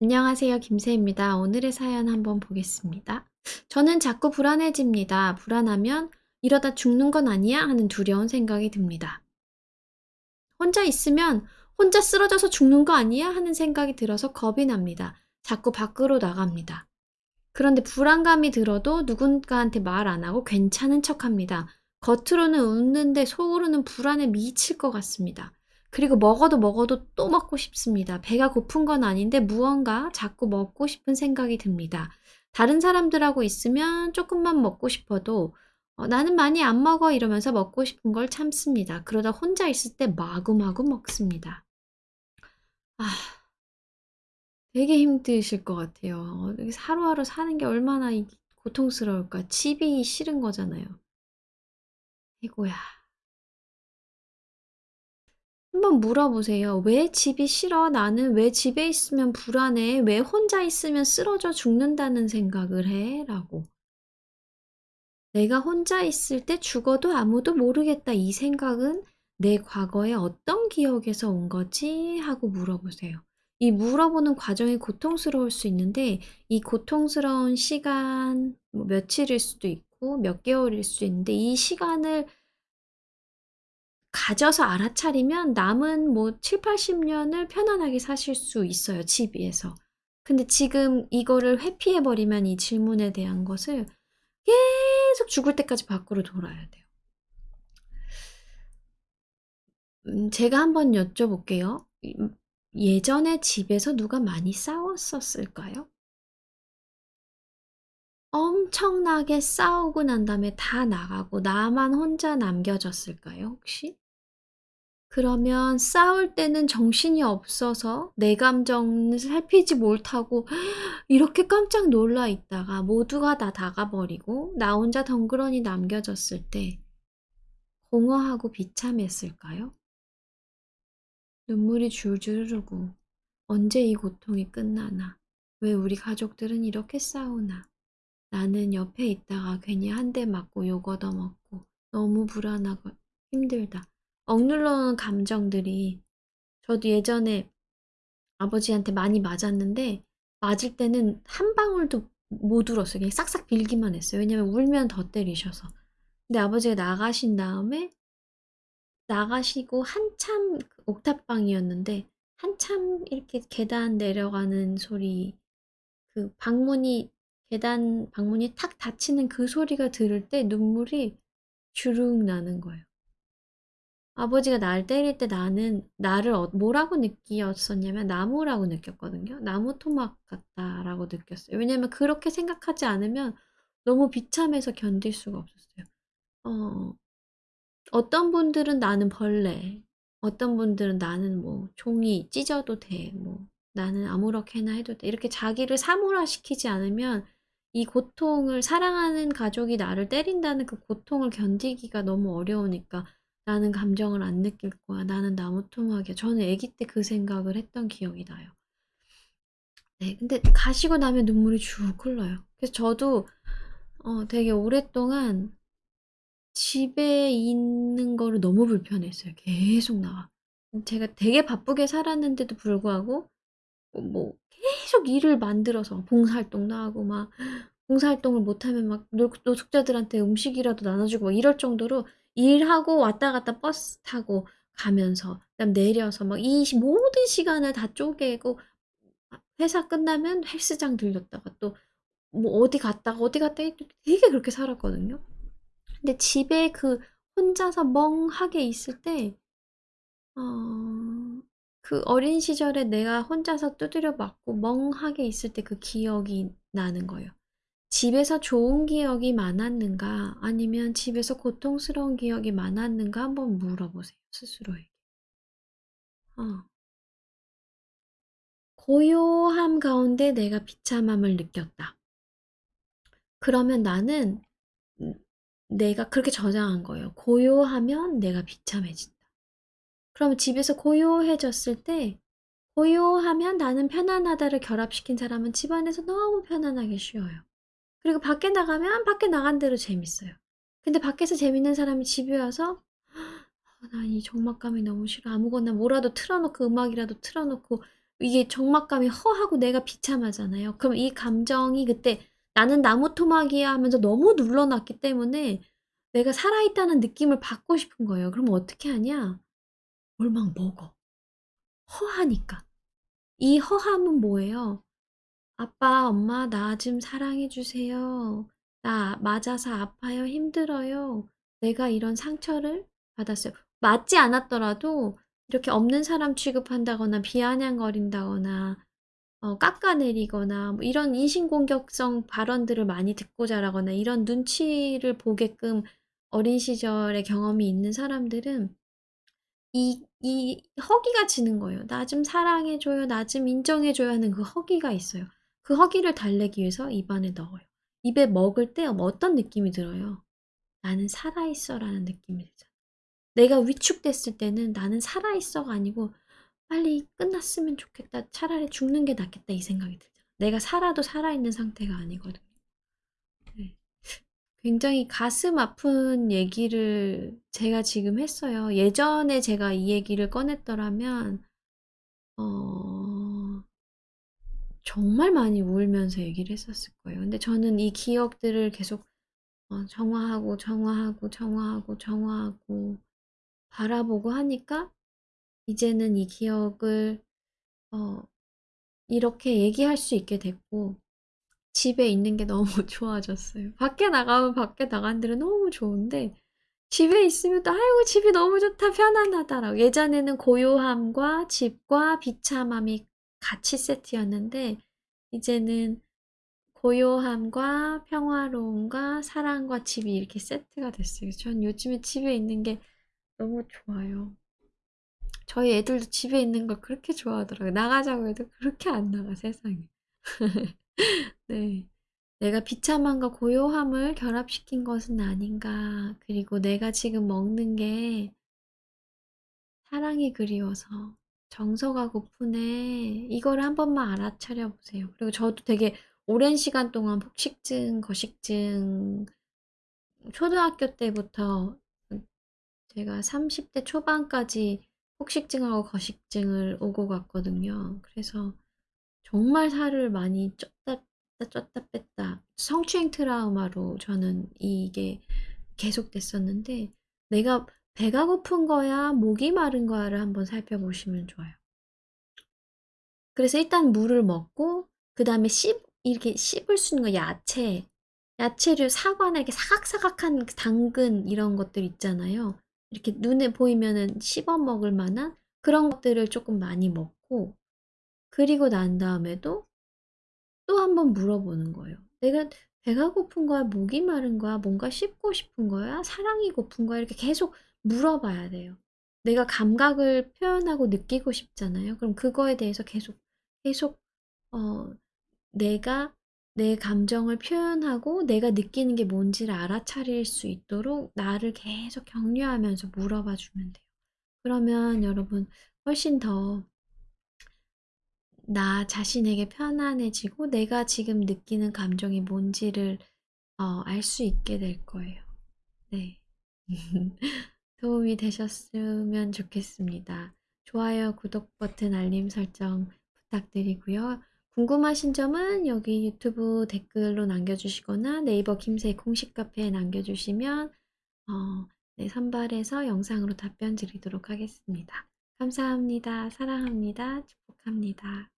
안녕하세요. 김새입니다. 오늘의 사연 한번 보겠습니다. 저는 자꾸 불안해집니다. 불안하면 이러다 죽는 건 아니야? 하는 두려운 생각이 듭니다. 혼자 있으면 혼자 쓰러져서 죽는 거 아니야? 하는 생각이 들어서 겁이 납니다. 자꾸 밖으로 나갑니다. 그런데 불안감이 들어도 누군가한테 말 안 하고 괜찮은 척 합니다. 겉으로는 웃는데 속으로는 불안에 미칠 것 같습니다. 그리고 먹어도 먹어도 또 먹고 싶습니다. 배가 고픈 건 아닌데 무언가 자꾸 먹고 싶은 생각이 듭니다. 다른 사람들하고 있으면 조금만 먹고 싶어도 어, 나는 많이 안 먹어 이러면서 먹고 싶은 걸 참습니다. 그러다 혼자 있을 때 마구마구 먹습니다. 아, 되게 힘드실 것 같아요. 하루하루 사는 게 얼마나 고통스러울까. 집이 싫은 거잖아요. 이고야. 한번 물어보세요. 왜 집이 싫어? 나는 왜 집에 있으면 불안해? 왜 혼자 있으면 쓰러져 죽는다는 생각을 해? 라고. 내가 혼자 있을 때 죽어도 아무도 모르겠다. 이 생각은 내 과거에 어떤 기억에서 온 거지? 하고 물어보세요. 이 물어보는 과정이 고통스러울 수 있는데 이 고통스러운 시간 뭐 며칠일 수도 있고 몇 개월일 수도 있는데 이 시간을 가져서 알아차리면 남은 뭐 7, 80년을 편안하게 사실 수 있어요. 집 위에서. 근데 지금 이거를 회피해버리면 이 질문에 대한 것을 계속 죽을 때까지 밖으로 돌아야 돼요. 음, 제가 한번 여쭤볼게요. 예전에 집에서 누가 많이 싸웠었을까요? 엄청나게 싸우고 난 다음에 다 나가고 나만 혼자 남겨졌을까요, 혹시? 그러면 싸울 때는 정신이 없어서 내 감정을 살피지 못하고 이렇게 깜짝 놀라 있다가 모두가 다 나가버리고 나 혼자 덩그러니 남겨졌을 때 공허하고 비참했을까요? 눈물이 줄줄 흐르고 언제 이 고통이 끝나나? 왜 우리 가족들은 이렇게 싸우나? 나는 옆에 있다가 괜히 한 대 맞고 욕 얻어먹고 너무 불안하고 힘들다. 억눌러놓은 감정들이 저도 예전에 아버지한테 많이 맞았는데 맞을 때는 한 방울도 못 울었어요. 그냥 싹싹 빌기만 했어요. 왜냐면 울면 더 때리셔서. 근데 아버지가 나가신 다음에 나가시고 한참 그 옥탑방이었는데 한참 이렇게 계단 내려가는 소리 그 방문이 계단 방문이 탁 닫히는 그 소리가 들을 때 눈물이 주룩 나는 거예요. 아버지가 날 때릴 때 나는 나를 어, 뭐라고 느끼었었냐면 나무라고 느꼈거든요. 나무 토막 같다라고 느꼈어요. 왜냐면 그렇게 생각하지 않으면 너무 비참해서 견딜 수가 없었어요. 어, 어떤 분들은 나는 벌레, 어떤 분들은 나는 뭐 종이 찢어도 돼, 뭐 나는 아무렇게나 해도 돼. 이렇게 자기를 사물화시키지 않으면 이 고통을 사랑하는 가족이 나를 때린다는 그 고통을 견디기가 너무 어려우니까 나는 감정을 안 느낄 거야. 나는 나무토막이야. 저는 아기 때 그 생각을 했던 기억이 나요. 네, 근데 가시고 나면 눈물이 쭉 흘러요. 그래서 저도 어, 되게 오랫동안 집에 있는 거를 너무 불편했어요. 계속 나와. 제가 되게 바쁘게 살았는데도 불구하고 뭐 계속 일을 만들어서 봉사활동도 하고 막 봉사활동을 못하면 막 노숙자들한테 음식이라도 나눠주고 막 이럴 정도로 일하고 왔다 갔다 버스 타고 가면서 그다음 내려서 막 이 모든 시간을 다 쪼개고 회사 끝나면 헬스장 들렸다가 또 뭐 어디 갔다가 어디 갔다 되게 그렇게 살았거든요. 근데 집에 그 혼자서 멍하게 있을 때 어, 그 어린 시절에 내가 혼자서 두드려 맞고 멍하게 있을 때 그 기억이 나는 거예요. 집에서 좋은 기억이 많았는가 아니면 집에서 고통스러운 기억이 많았는가 한번 물어보세요. 스스로에게. 어. 고요함 가운데 내가 비참함을 느꼈다. 그러면 나는 내가 그렇게 저장한 거예요. 고요하면 내가 비참해진다. 그러면 집에서 고요해졌을 때 고요하면 나는 편안하다를 결합시킨 사람은 집안에서 너무 편안하게 쉬어요. 그리고 밖에 나가면 밖에 나간 대로 재밌어요. 근데 밖에서 재밌는 사람이 집에 와서 아, 난이 적막감이 너무 싫어. 아무거나 뭐라도 틀어놓고 음악이라도 틀어놓고 이게 적막감이 허하고 내가 비참하잖아요. 그럼 이 감정이 그때 나는 나무 토막이야 하면서 너무 눌러놨기 때문에 내가 살아있다는 느낌을 받고 싶은 거예요. 그럼 어떻게 하냐? 뭘 막 먹어. 허하니까. 이 허함은 뭐예요? 아빠, 엄마, 나 좀 사랑해주세요. 나 맞아서 아파요. 힘들어요. 내가 이런 상처를 받았어요. 맞지 않았더라도 이렇게 없는 사람 취급한다거나 비아냥거린다거나 어, 깎아내리거나 뭐 이런 인신공격성 발언들을 많이 듣고 자라거나 이런 눈치를 보게끔 어린 시절의 경험이 있는 사람들은 이, 이 허기가 지는 거예요. 나 좀 사랑해줘요. 나 좀 인정해줘요 하는 그 허기가 있어요. 그 허기를 달래기 위해서 입안에 넣어요. 입에 먹을 때 어떤 느낌이 들어요? 나는 살아있어 라는 느낌이 들잖아. 내가 위축됐을 때는 나는 살아있어가 아니고 빨리 끝났으면 좋겠다. 차라리 죽는 게 낫겠다 이 생각이 들잖아. 내가 살아도 살아있는 상태가 아니거든요. 네. 굉장히 가슴 아픈 얘기를 제가 지금 했어요. 예전에 제가 이 얘기를 꺼냈더라면 어... 정말 많이 울면서 얘기를 했었을 거예요. 근데 저는 이 기억들을 계속 어, 정화하고 정화하고 정화하고 정화하고 바라보고 하니까 이제는 이 기억을 어, 이렇게 얘기할 수 있게 됐고 집에 있는 게 너무 좋아졌어요. 밖에 나가면 밖에 나간 데는 너무 좋은데 집에 있으면 또 아이고 집이 너무 좋다 편안하다라고 예전에는 고요함과 집과 비참함이 같이 세트였는데 이제는 고요함과 평화로움과 사랑과 집이 이렇게 세트가 됐어요. 전 요즘에 집에 있는 게 너무 좋아요. 저희 애들도 집에 있는 걸 그렇게 좋아하더라고요. 나가자고 해도 그렇게 안 나가, 세상에. 네. 내가 비참함과 고요함을 결합시킨 것은 아닌가. 그리고 내가 지금 먹는 게 사랑이 그리워서 정서가 고프네. 이걸 한 번만 알아차려 보세요. 그리고 저도 되게 오랜 시간 동안 폭식증, 거식증, 초등학교 때부터 제가 30대 초반까지 폭식증하고 거식증을 오고 갔거든요. 그래서 정말 살을 많이 쪘다 쪘다 쪘다 뺐다 성추행 트라우마로 저는 이게 계속됐었는데 내가 배가 고픈 거야 목이 마른 거야를 한번 살펴보시면 좋아요. 그래서 일단 물을 먹고 그 다음에 씹 이렇게 씹을 수 있는 거 야채 야채류 사과나 이렇게 사각사각한 그 당근 이런 것들 있잖아요. 이렇게 눈에 보이면은 씹어 먹을 만한 그런 것들을 조금 많이 먹고 그리고 난 다음에도 또 한번 물어보는 거예요. 내가 배가 고픈 거야? 목이 마른 거야? 뭔가 씹고 싶은 거야? 사랑이 고픈 거야? 이렇게 계속 물어봐야 돼요. 내가 감각을 표현하고 느끼고 싶잖아요. 그럼 그거에 대해서 계속 계속 어 내가 내 감정을 표현하고 내가 느끼는 게 뭔지를 알아차릴 수 있도록 나를 계속 격려하면서 물어봐 주면 돼요. 그러면 여러분 훨씬 더 나 자신에게 편안해지고 내가 지금 느끼는 감정이 뭔지를 어, 알 수 있게 될 거예요. 네. 도움이 되셨으면 좋겠습니다. 좋아요, 구독 버튼, 알림 설정 부탁드리고요. 궁금하신 점은 여기 유튜브 댓글로 남겨주시거나 네이버 김새 공식 카페에 남겨주시면 어, 네, 선발해서 영상으로 답변 드리도록 하겠습니다. 감사합니다. 사랑합니다. 축복합니다.